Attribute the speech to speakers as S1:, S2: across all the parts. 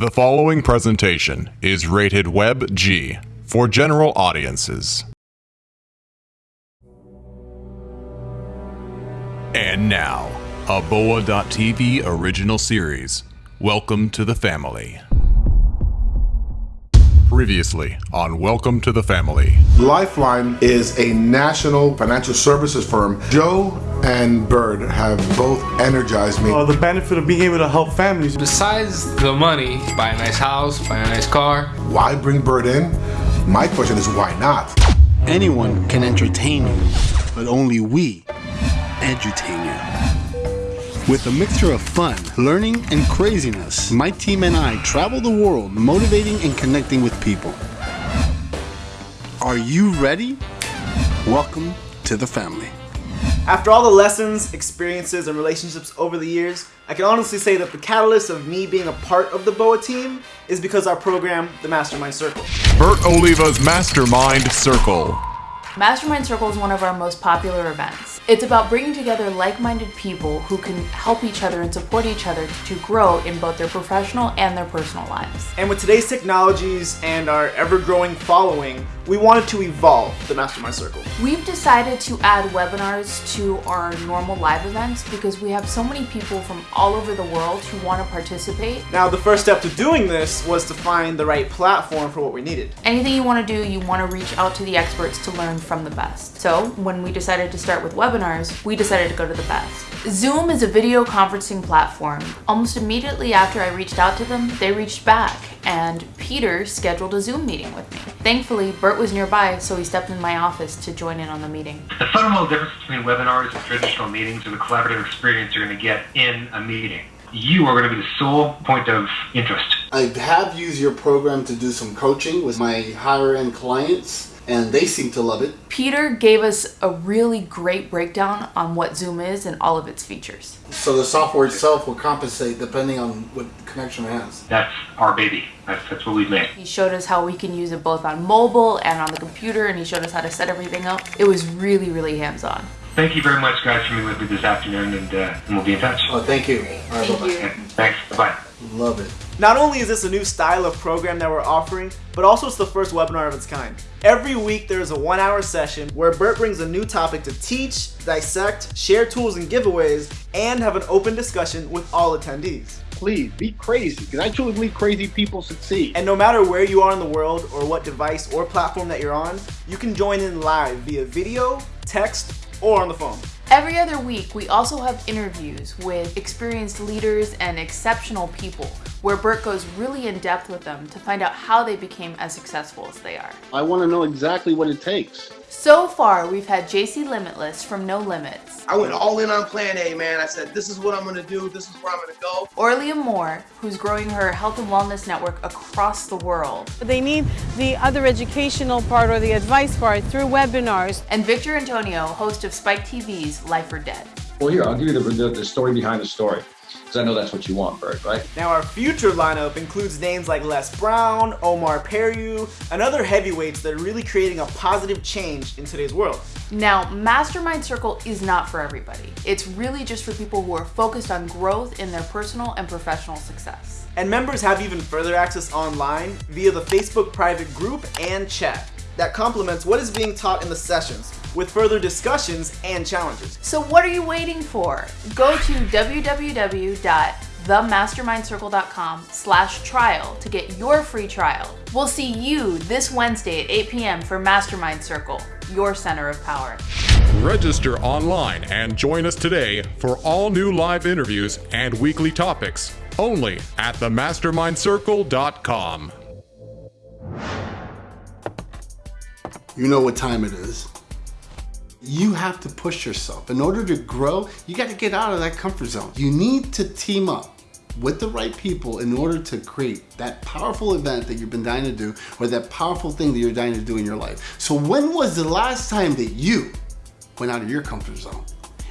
S1: The following presentation is rated Web G for general audiences. And now, a Boa.tv original series. Welcome to the family. Previously on Welcome to the Family.
S2: Lifeline is a national financial services firm. Joe and Bert have both energized me.
S3: Uh, the benefit of being able to help families.
S4: Besides the money, buy a nice house, buy a nice car.
S2: Why bring Bert in? My question is why not?
S5: Anyone can entertain you, but only we entertain you. With a mixture of fun, learning, and craziness, my team and I travel the world motivating and connecting with people. Are you ready? Welcome to the family.
S6: After all the lessons, experiences, and relationships over the years, I can honestly say that the catalyst of me being a part of the BOA team is because our program, the Mastermind Circle.
S1: Bert Oliva's Mastermind Circle.
S7: Mastermind Circle is one of our most popular events. It's about bringing together like-minded people who can help each other and support each other to grow in both their professional and their personal lives.
S6: And with today's technologies and our ever-growing following, we wanted to evolve the Mastermind Circle.
S7: We've decided to add webinars to our normal live events because we have so many people from all over the world who want to participate.
S6: Now, the first step to doing this was to find the right platform for what we needed.
S7: Anything you want to do, you want to reach out to the experts to learn from the best. So when we decided to start with webinars, we decided to go to the best. Zoom is a video conferencing platform. Almost immediately after I reached out to them, they reached back and Peter scheduled a Zoom meeting with me. Thankfully, Bert was nearby, so he stepped in my office to join in on the meeting.
S8: The fundamental difference between webinars and traditional meetings is the collaborative experience you're going to get in a meeting. You are going to be the sole point of interest.
S5: I have used your program to do some coaching with my higher end clients and they seem to love it.
S7: Peter gave us a really great breakdown on what Zoom is and all of its features.
S5: So the software itself will compensate depending on what connection it has.
S8: That's our baby. That's, that's what we've made.
S7: He showed us how we can use it both on mobile and on the computer and he showed us how to set everything up. It was really, really hands-on.
S8: Thank you very much guys for being with me this afternoon and, uh, and we'll be in touch.
S5: Oh, thank you. All right,
S7: Thank
S5: bye-bye.
S7: you.
S8: Okay, thanks. Bye-bye.
S5: Love it.
S6: Not only is this a new style of program that we're offering, but also it's the first webinar of its kind. Every week there is a one hour session where Bert brings a new topic to teach, dissect, share tools and giveaways, and have an open discussion with all attendees.
S5: Please be crazy because I truly believe crazy people succeed.
S6: And no matter where you are in the world or what device or platform that you're on, you can join in live via video, text, or on the phone.
S7: Every other week, we also have interviews with experienced leaders and exceptional people where Bert goes really in depth with them to find out how they became as successful as they are.
S5: I want to know exactly what it takes.
S7: So far, we've had JC Limitless from No Limits,
S9: I went all in on plan A, man. I said, this is what I'm gonna do, this is where I'm gonna go.
S7: Orlia Moore, who's growing her health and wellness network across the world,
S10: They need the other educational part or the advice part through webinars.
S7: and Victor Antonio, host of Spike TV's Life or Debt.
S11: Well, here, I'll give you the, the, the story behind the story. Because I know that's what you want, Bert, right?
S6: Now our future lineup includes names like Les Brown, Omar Periu, and other heavyweights that are really creating a positive change in today's world.
S7: Now, Mastermind Circle is not for everybody. It's really just for people who are focused on growth in their personal and professional success.
S6: And members have even further access online via the Facebook private group and chat that complements what is being taught in the sessions with further discussions and challenges.
S7: So what are you waiting for? Go to www.themastermindcircle.com slash trial to get your free trial. We'll see you this Wednesday at 8 p.m. for Mastermind Circle, your center of power.
S1: Register online and join us today for all new live interviews and weekly topics only at themastermindcircle.com.
S5: You know what time it is. You have to push yourself. In order to grow, you got to get out of that comfort zone. You need to team up with the right people in order to create that powerful event that you've been dying to do or that powerful thing that you're dying to do in your life. So when was the last time that you went out of your comfort zone?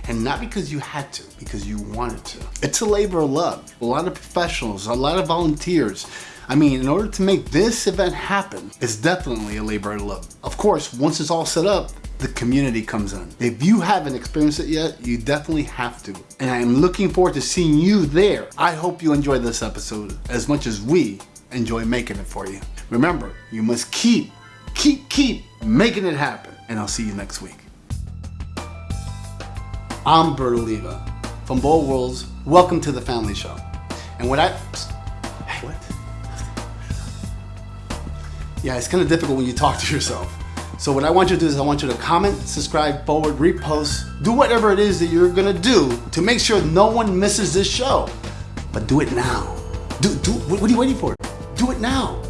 S5: And not because you had to, because you wanted to. It's a labor of love. A lot of professionals, a lot of volunteers. I mean, in order to make this event happen, it's definitely a labor of love. Of course, once it's all set up, the community comes in. If you haven't experienced it yet, you definitely have to. And I am looking forward to seeing you there. I hope you enjoyed this episode as much as we enjoy making it for you. Remember, you must keep, keep, keep making it happen. And I'll see you next week. I'm Bert Oliva from Bold Worlds. Welcome to the Family Show. And what I. What? Yeah, it's kind of difficult when you talk to yourself. So what I want you to do is I want you to comment, subscribe, forward, repost, do whatever it is that you're gonna do to make sure no one misses this show. But do it now. Do, do, what are you waiting for? Do it now.